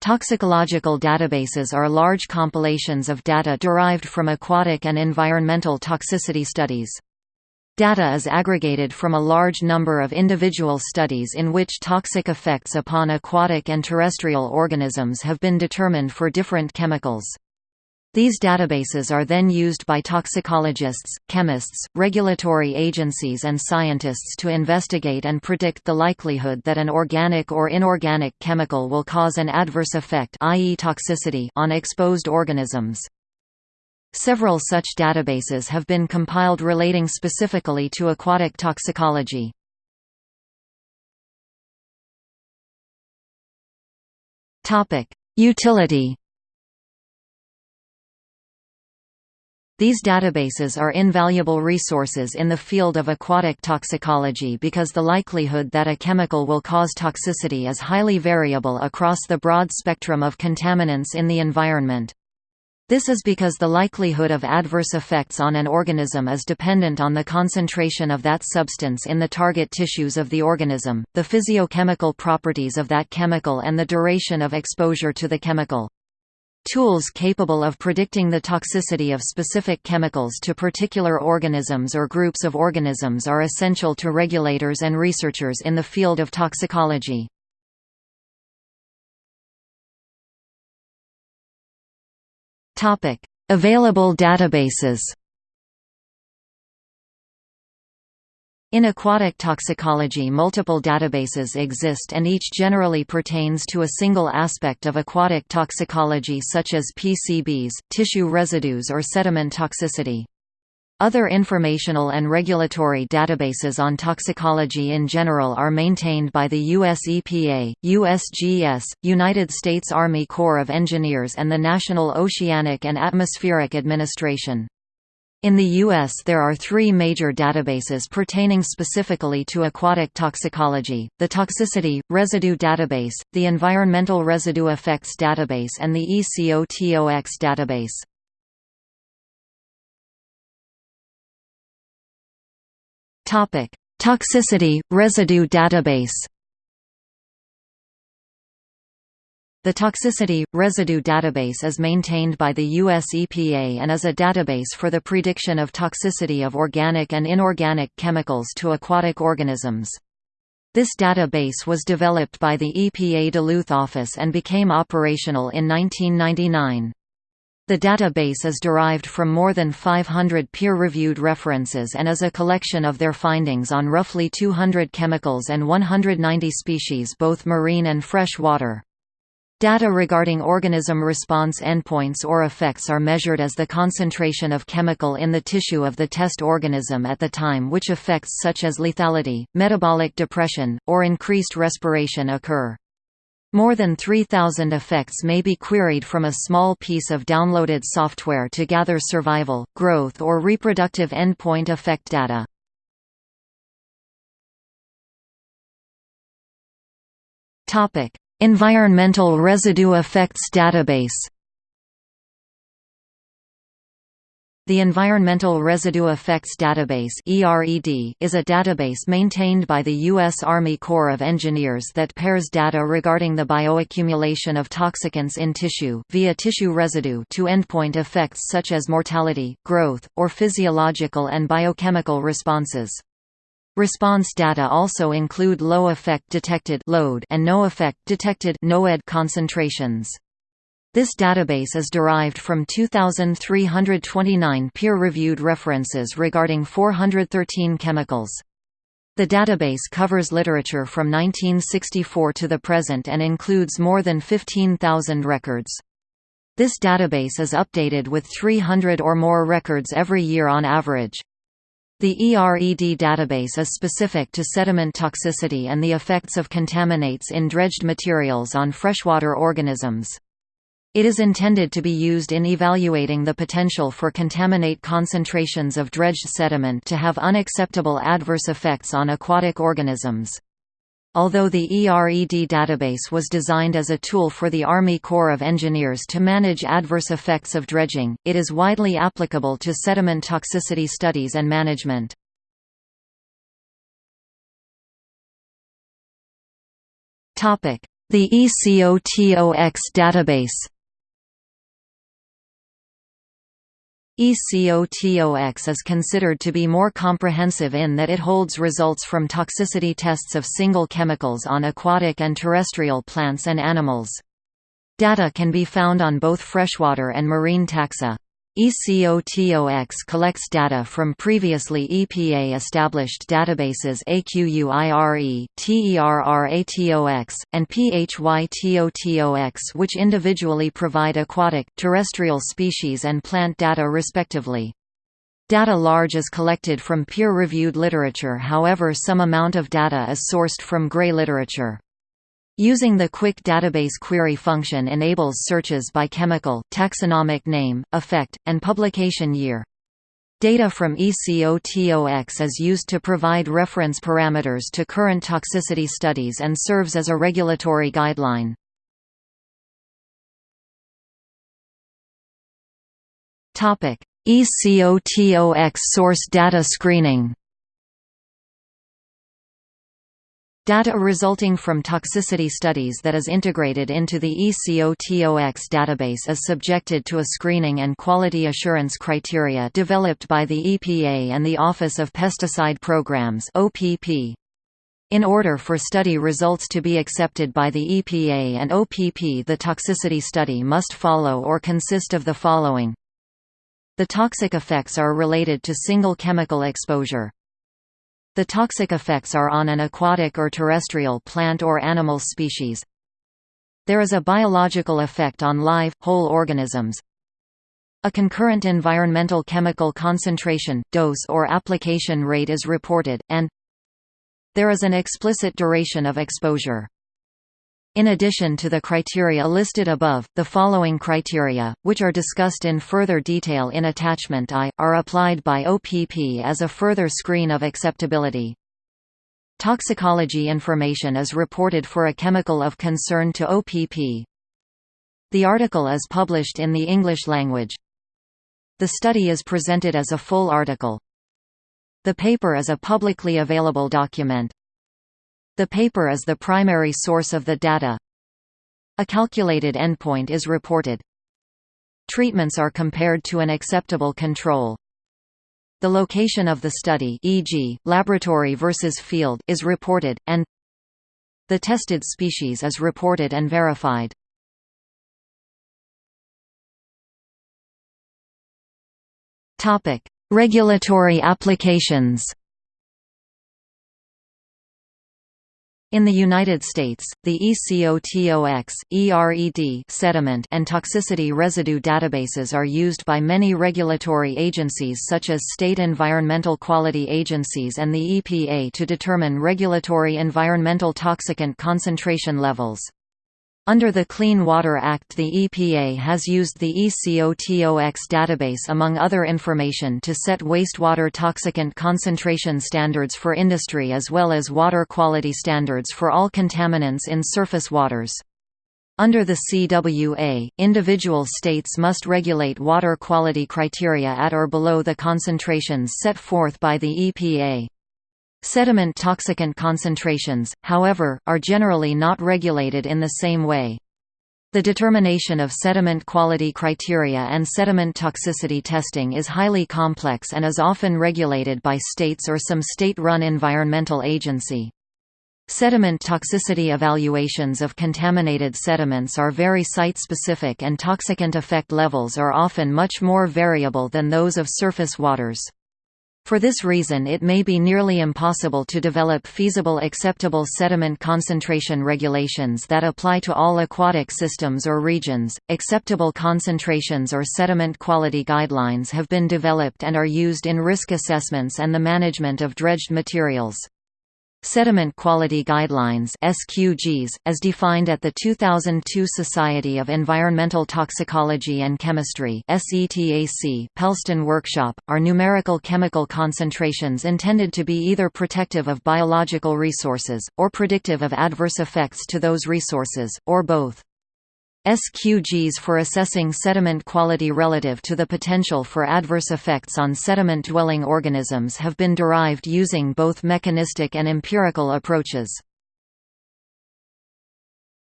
Toxicological databases are large compilations of data derived from aquatic and environmental toxicity studies. Data is aggregated from a large number of individual studies in which toxic effects upon aquatic and terrestrial organisms have been determined for different chemicals. These databases are then used by toxicologists, chemists, regulatory agencies and scientists to investigate and predict the likelihood that an organic or inorganic chemical will cause an adverse effect i.e. toxicity on exposed organisms. Several such databases have been compiled relating specifically to aquatic toxicology. Utility These databases are invaluable resources in the field of aquatic toxicology because the likelihood that a chemical will cause toxicity is highly variable across the broad spectrum of contaminants in the environment. This is because the likelihood of adverse effects on an organism is dependent on the concentration of that substance in the target tissues of the organism, the physiochemical properties of that chemical and the duration of exposure to the chemical. Tools capable of predicting the toxicity of specific chemicals to particular organisms or groups of organisms are essential to regulators and researchers in the field of toxicology. Available databases In aquatic toxicology multiple databases exist and each generally pertains to a single aspect of aquatic toxicology such as PCBs, tissue residues or sediment toxicity. Other informational and regulatory databases on toxicology in general are maintained by the US EPA, USGS, United States Army Corps of Engineers and the National Oceanic and Atmospheric Administration. In the U.S. there are three major databases pertaining specifically to aquatic toxicology, the Toxicity, Residue Database, the Environmental Residue Effects Database and the ECOTOX database. Toxicity, Residue Database The Toxicity – Residue Database is maintained by the US EPA and is a database for the prediction of toxicity of organic and inorganic chemicals to aquatic organisms. This database was developed by the EPA Duluth office and became operational in 1999. The database is derived from more than 500 peer-reviewed references and is a collection of their findings on roughly 200 chemicals and 190 species both marine and fresh water. Data regarding organism response endpoints or effects are measured as the concentration of chemical in the tissue of the test organism at the time which effects such as lethality, metabolic depression, or increased respiration occur. More than 3,000 effects may be queried from a small piece of downloaded software to gather survival, growth or reproductive endpoint effect data. Topic: Environmental Residue Effects Database The Environmental Residue Effects Database is a database maintained by the U.S. Army Corps of Engineers that pairs data regarding the bioaccumulation of toxicants in tissue via tissue residue to endpoint effects such as mortality, growth, or physiological and biochemical responses. Response data also include low effect detected LOED and no effect detected NOED concentrations. This database is derived from 2,329 peer-reviewed references regarding 413 chemicals. The database covers literature from 1964 to the present and includes more than 15,000 records. This database is updated with 300 or more records every year on average. The ERED database is specific to sediment toxicity and the effects of contaminates in dredged materials on freshwater organisms. It is intended to be used in evaluating the potential for contaminate concentrations of dredged sediment to have unacceptable adverse effects on aquatic organisms. Although the ERED database was designed as a tool for the Army Corps of Engineers to manage adverse effects of dredging, it is widely applicable to sediment toxicity studies and management. The ECOTOX database ECOTOX is considered to be more comprehensive in that it holds results from toxicity tests of single chemicals on aquatic and terrestrial plants and animals. Data can be found on both freshwater and marine taxa. ECOTOX collects data from previously EPA-established databases AQUIRE, TERRATOX, and PHYTOTOX which individually provide aquatic, terrestrial species and plant data respectively. Data large is collected from peer-reviewed literature however some amount of data is sourced from gray literature. Using the Quick Database Query function enables searches by chemical, taxonomic name, effect, and publication year. Data from ECOTOX is used to provide reference parameters to current toxicity studies and serves as a regulatory guideline. ECOTOX source data screening Data resulting from toxicity studies that is integrated into the ECOTOX database is subjected to a screening and quality assurance criteria developed by the EPA and the Office of Pesticide Programs. In order for study results to be accepted by the EPA and OPP the toxicity study must follow or consist of the following. The toxic effects are related to single chemical exposure. The toxic effects are on an aquatic or terrestrial plant or animal species. There is a biological effect on live, whole organisms. A concurrent environmental chemical concentration, dose or application rate is reported, and there is an explicit duration of exposure. In addition to the criteria listed above, the following criteria, which are discussed in further detail in Attachment I, are applied by OPP as a further screen of acceptability. Toxicology information is reported for a chemical of concern to OPP. The article is published in the English language. The study is presented as a full article. The paper is a publicly available document. The paper is the primary source of the data. A calculated endpoint is reported. Treatments are compared to an acceptable control. The location of the study e.g., laboratory versus field is reported, and the tested species is reported and verified. Regulatory applications In the United States, the ECOTOX, ERED sediment and toxicity residue databases are used by many regulatory agencies such as state environmental quality agencies and the EPA to determine regulatory environmental toxicant concentration levels. Under the Clean Water Act the EPA has used the ECOTOX database among other information to set wastewater toxicant concentration standards for industry as well as water quality standards for all contaminants in surface waters. Under the CWA, individual states must regulate water quality criteria at or below the concentrations set forth by the EPA. Sediment toxicant concentrations, however, are generally not regulated in the same way. The determination of sediment quality criteria and sediment toxicity testing is highly complex and is often regulated by states or some state-run environmental agency. Sediment toxicity evaluations of contaminated sediments are very site-specific and toxicant effect levels are often much more variable than those of surface waters. For this reason it may be nearly impossible to develop feasible acceptable sediment concentration regulations that apply to all aquatic systems or regions. Acceptable concentrations or sediment quality guidelines have been developed and are used in risk assessments and the management of dredged materials. Sediment Quality Guidelines SQGs, as defined at the 2002 Society of Environmental Toxicology and Chemistry SETAC Pellston Workshop, are numerical chemical concentrations intended to be either protective of biological resources, or predictive of adverse effects to those resources, or both. SQGs for assessing sediment quality relative to the potential for adverse effects on sediment-dwelling organisms have been derived using both mechanistic and empirical approaches.